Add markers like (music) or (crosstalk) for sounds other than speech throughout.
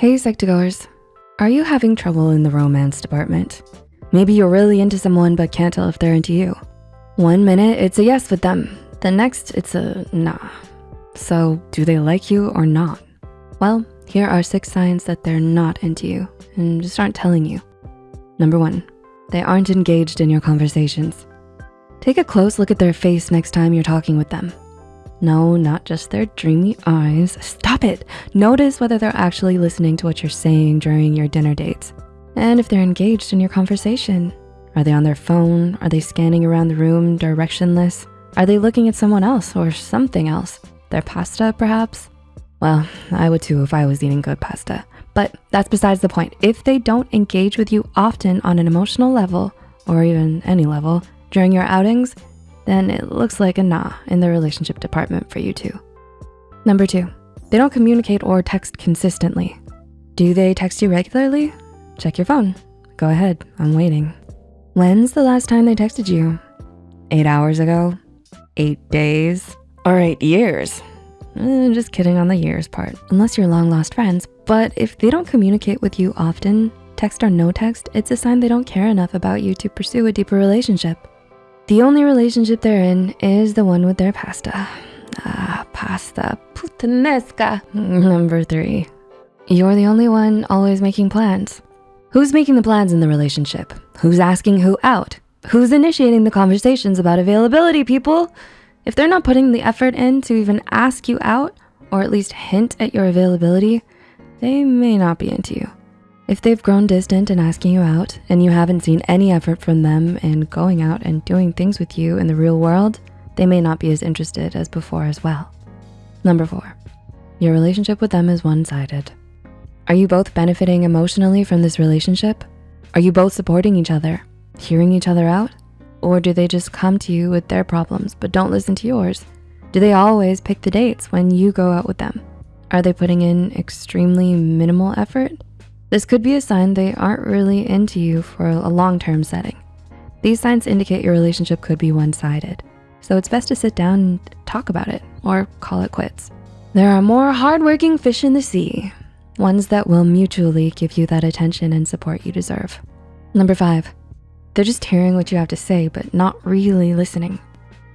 Hey Psych2Goers, are you having trouble in the romance department? Maybe you're really into someone but can't tell if they're into you. One minute it's a yes with them, the next it's a nah. So do they like you or not? Well, here are six signs that they're not into you and just aren't telling you. Number one, they aren't engaged in your conversations. Take a close look at their face next time you're talking with them. No, not just their dreamy eyes. Stop it. Notice whether they're actually listening to what you're saying during your dinner dates. And if they're engaged in your conversation. Are they on their phone? Are they scanning around the room directionless? Are they looking at someone else or something else? Their pasta, perhaps? Well, I would too if I was eating good pasta. But that's besides the point. If they don't engage with you often on an emotional level, or even any level, during your outings, then it looks like a nah in the relationship department for you too. Number two, they don't communicate or text consistently. Do they text you regularly? Check your phone. Go ahead, I'm waiting. When's the last time they texted you? Eight hours ago? Eight days? Or eight years? Eh, just kidding on the years part, unless you're long lost friends. But if they don't communicate with you often, text or no text, it's a sign they don't care enough about you to pursue a deeper relationship. The only relationship they're in is the one with their pasta. Ah, pasta puttanesca. (laughs) Number three, you're the only one always making plans. Who's making the plans in the relationship? Who's asking who out? Who's initiating the conversations about availability, people? If they're not putting the effort in to even ask you out, or at least hint at your availability, they may not be into you. If they've grown distant and asking you out and you haven't seen any effort from them in going out and doing things with you in the real world, they may not be as interested as before as well. Number four, your relationship with them is one-sided. Are you both benefiting emotionally from this relationship? Are you both supporting each other, hearing each other out? Or do they just come to you with their problems but don't listen to yours? Do they always pick the dates when you go out with them? Are they putting in extremely minimal effort? This could be a sign they aren't really into you for a long-term setting. These signs indicate your relationship could be one-sided. So it's best to sit down and talk about it or call it quits. There are more hardworking fish in the sea, ones that will mutually give you that attention and support you deserve. Number five, they're just hearing what you have to say, but not really listening.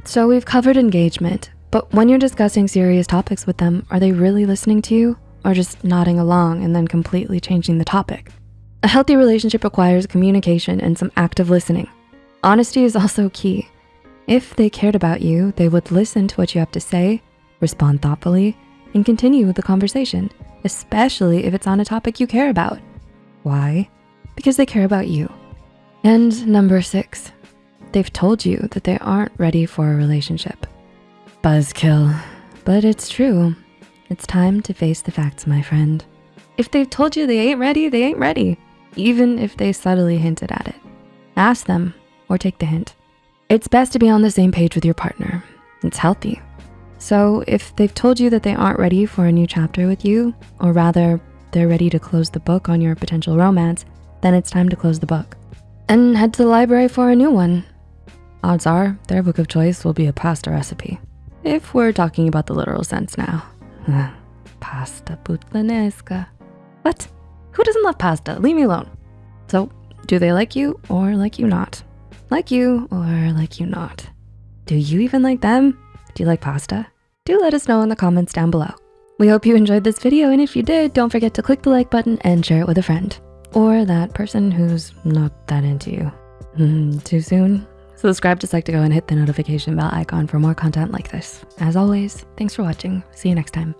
So we've covered engagement, but when you're discussing serious topics with them, are they really listening to you? Or just nodding along and then completely changing the topic. A healthy relationship requires communication and some active listening. Honesty is also key. If they cared about you, they would listen to what you have to say, respond thoughtfully, and continue the conversation, especially if it's on a topic you care about. Why? Because they care about you. And number six, they've told you that they aren't ready for a relationship. Buzzkill, but it's true. It's time to face the facts, my friend. If they've told you they ain't ready, they ain't ready, even if they subtly hinted at it. Ask them or take the hint. It's best to be on the same page with your partner. It's healthy. So if they've told you that they aren't ready for a new chapter with you, or rather they're ready to close the book on your potential romance, then it's time to close the book and head to the library for a new one. Odds are their book of choice will be a pasta recipe, if we're talking about the literal sense now. (sighs) pasta puttanesca. What? Who doesn't love pasta? Leave me alone. So do they like you or like you not? Like you or like you not? Do you even like them? Do you like pasta? Do let us know in the comments down below. We hope you enjoyed this video and if you did, don't forget to click the like button and share it with a friend or that person who's not that into you. Mm, too soon? Subscribe to Psych2Go and hit the notification bell icon for more content like this. As always, thanks for watching. See you next time.